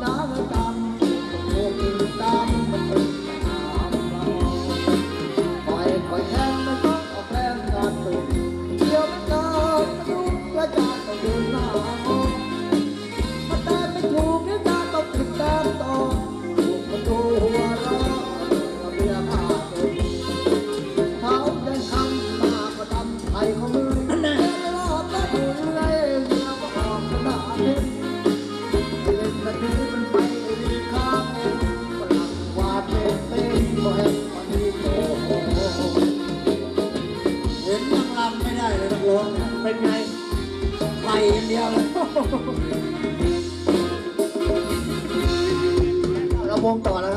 dollar. 光打了。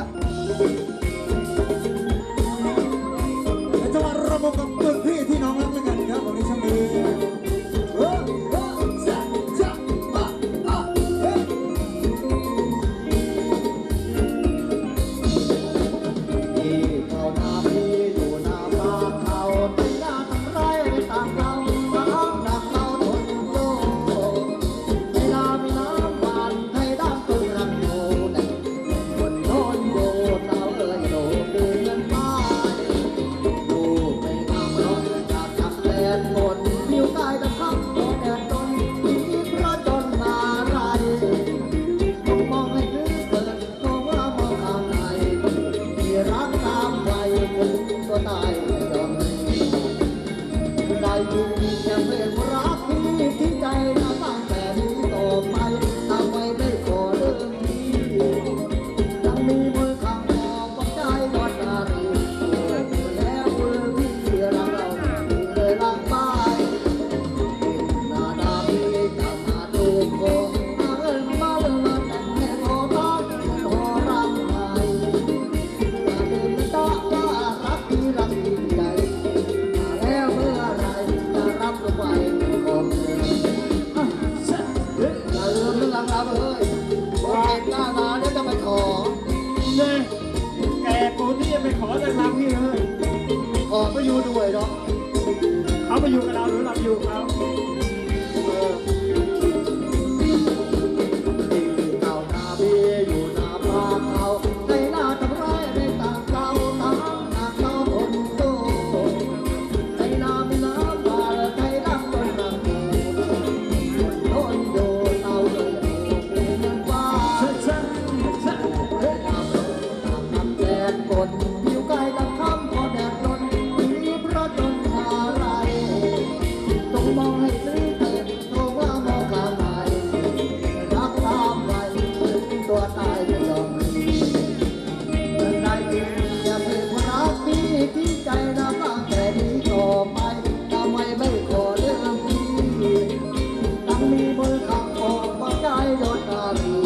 love you.